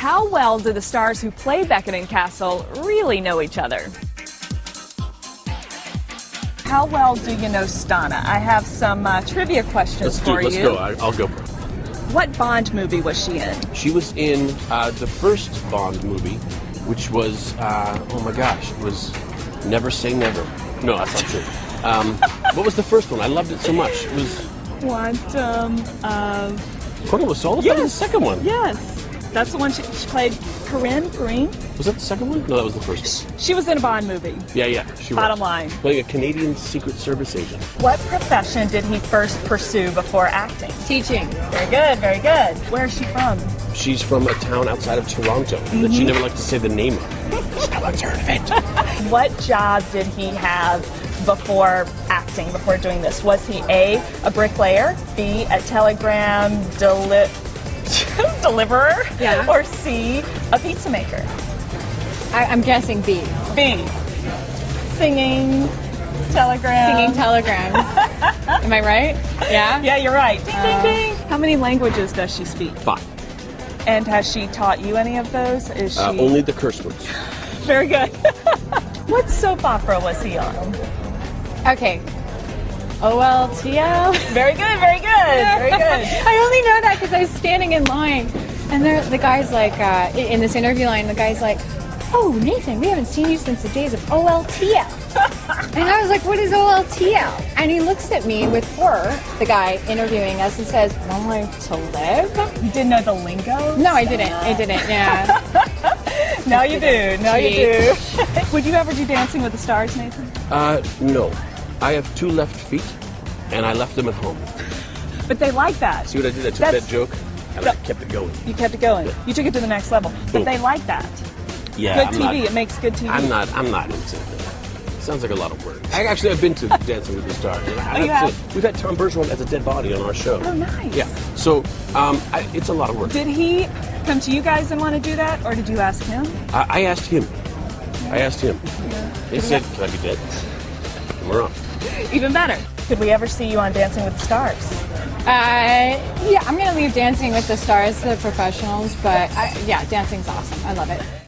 How well do the stars who play Beckett and Castle really know each other? How well do you know Stana? I have some uh, trivia questions Let's do. for Let's you. go. I, I'll go. What Bond movie was she in? She was in uh, the first Bond movie, which was uh, oh my gosh, it was Never Say Never. No, that's not true. Um, what was the first one? I loved it so much. It was Quantum of Quantum of Solace. That was the second one. Yes. That's the one she, she played Corinne Green. Was that the second one? No, that was the first one. She was in a Bond movie. Yeah, yeah. She Bottom was. line. Playing a Canadian Secret Service agent. What profession did he first pursue before acting? Teaching. Very good, very good. Where is she from? She's from a town outside of Toronto that Mm-hmm. she never liked to say the name of. no one's heard of it. What job did he have before acting, before doing this? Was he A, a bricklayer, B, a telegram deli- deliverer, Yeah. or C, a pizza maker? I, I'm guessing B. B, singing telegrams. Singing telegrams. Am I right? Yeah? Yeah, you're right. Ding, Uh, ding, ding. How many languages does she speak? Five. And has she taught you any of those? Is she Uh, only the curse words. very good? what soap opera was he on? Okay. OLTL. Very good, very good, very. I only know that because I was standing in line, and there, the guy's like, uh, in in this interview line, the guy's like, "Oh, Nathan, we haven't seen you since the days of OLTL." and I was like, "What is OLTL?" And he looks at me with horror, the guy interviewing us, and says, "One Life to Live." You didn't know the lingo? No, I didn't. I didn't. Yeah. Now you do. Now you do. Would you ever do Dancing with the Stars, Nathan? Uh, no. I have two left feet, and I left them at home. But they like that. See what I did? I took That's- that joke and I kept it going. You kept it going. You took it to the next level. But they like that. Yeah, Good I'm TV. not- it makes good TV. I'm not. I'm not into it. Sounds like a lot of work. I actually have been to Dancing with the Stars. and I Oh, you have we've had Tom Bergeron as a dead body on our show. Oh, nice. Yeah. So um, I, it's a lot of work. Did he come to you guys and want to do that, or did you ask him? I, I asked him. I asked him. He said, "Can I be dead?" And we're on. Even better. Could we ever see you on Dancing with the Stars? Uh, yeah, I'm gonna leave Dancing with the Stars to the professionals, but I, yeah, dancing's awesome. I love it.